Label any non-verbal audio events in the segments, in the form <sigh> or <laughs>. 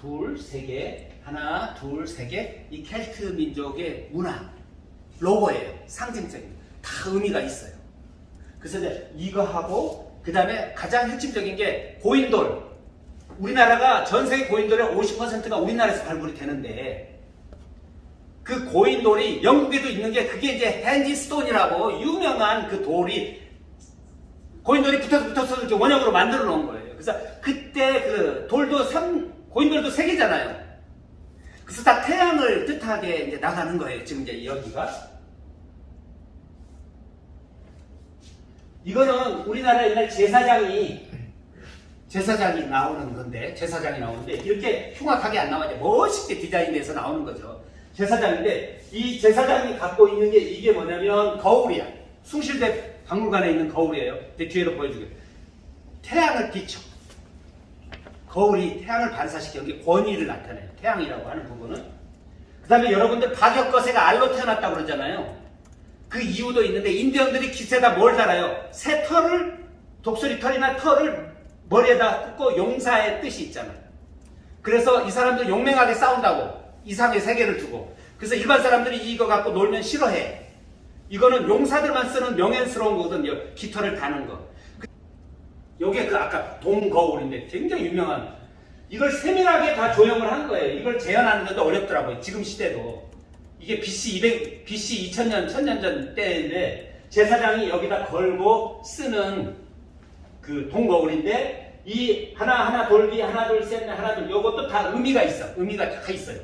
둘, 세 개. 하나, 둘, 세 개. 이 켈트 민족의 문화, 로고예요. 상징적인. 다 의미가 있어요. 그래서 이거 하고, 그 다음에 가장 핵심적인 게 고인돌. 우리나라가 전 세계 고인돌의 50%가 우리나라에서 발굴이 되는데, 그 고인돌이 영국에도 있는 게 그게 이제 핸디스톤이라고 유명한 그 돌이 고인돌이 붙어서 붙어서 이렇게 원형으로 만들어 놓은 거예요. 그래서 그때 그 돌도 삼, 고인돌도 세 개잖아요. 그래서 다 태양을 뜻하게 이제 나가는 거예요. 지금 이제 여기가. 이거는 우리나라 옛날 제사장이 제사장이 나오는 건데 제사장이 나오는데 이렇게 흉악하게 안 나와요. 멋있게 디자인돼서 나오는 거죠. 제사장인데 이 제사장이 갖고 있는 게 이게 뭐냐면 거울이야. 숭실대 박물관에 있는 거울이에요. 내 뒤에도 보여주게. 태양을 비춰. 거울이 태양을 반사시켜 여기 권위를 나타내요. 태양이라고 하는 부분은. 그 다음에 여러분들 박역거새가 알로 태어났다고 그러잖아요. 그 이유도 있는데 인디언들이 기세다 뭘 달아요? 새 털을 독수리 털이나 털을 머리에다 꽂고 용사의 뜻이 있잖아요. 그래서 이 사람들 용맹하게 싸운다고 이상의 세계를 두고 그래서 일반 사람들이 이거 갖고 놀면 싫어해. 이거는 용사들만 쓰는 명예스러운 거거든요. 깃털을 다는 거. 요게 그 아까 동거울인데 굉장히 유명한 이걸 세밀하게 다 조형을 한 거예요. 이걸 재현하는 것도 어렵더라고요. 지금 시대도. 이게 BC 200, BC 2000년, 1000년 전 때인데 제사장이 여기다 걸고 쓰는 그 동거울인데 이 하나 하나 돌기 하나 둘셋 하나 둘 요것도 다 의미가 있어. 의미가 다 있어요.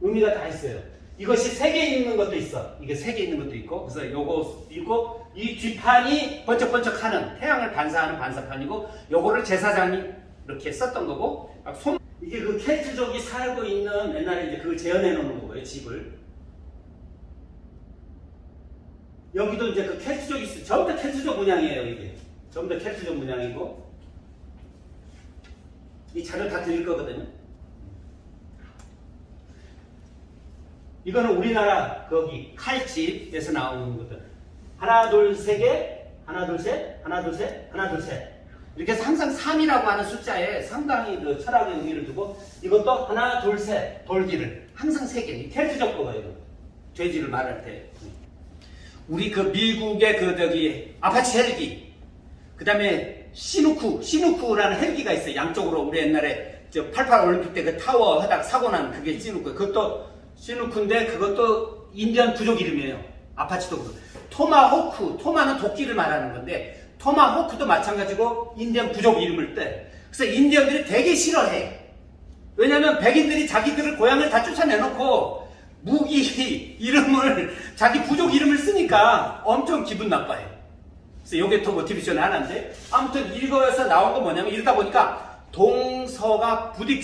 의미가 다 있어요. 이것이 세 개 있는 것도 있어. 이게 세 개 있는 것도 있고 그래서 요거 있고 이 뒷판이 번쩍번쩍 하는 태양을 반사하는 반사판이고 요거를 제사장이 이렇게 썼던 거고 손 이게 그 켈트족이 살고 있는 옛날에 이제 그걸 재현해 놓는 거예요 집을. 여기도 이제 그 켈트족이 있어. 전부 다 켈트족 문양이에요 이게. 전부 다 켈트족 문양이고. 이 자료 다 드릴 거거든요 이거는 우리나라 거기 칼집에서 나오는 것들. 하나 둘세개 하나 둘셋 하나 둘셋 하나 둘셋. 이렇게 해서 항상 3이라고 하는 숫자에 상당히 그 철학의 의미를 두고 이것도 하나 둘셋 돌기를. 항상 세개. 켈트적 이거. 돼지를 말할 때. 우리 그 미국의 그 저기 아파치 헬기. 그 다음에 시누쿠 시누쿠라는 헬기가 있어요. 양쪽으로 우리 옛날에 저88 올림픽 때 그 타워 하다 사고 난 그게 시누쿠 그것도 시누쿠인데 그것도 인디언 부족 이름이에요. 아파치도 그렇고 토마호크 토마는 도끼를 말하는 건데 토마호크도 마찬가지고 인디언 부족 이름을 따. 그래서 인디언들이 되게 싫어해. 왜냐면 백인들이 자기들을 고향을 다 쫓아내놓고 무기 <laughs> 이름을 자기 부족 이름을 쓰니까 엄청 기분 나빠해. 그래서 이게 더 모티베이션 하나인데 아무튼 이거에서 나온 건 뭐냐면 이러다 보니까 동서가 부딪히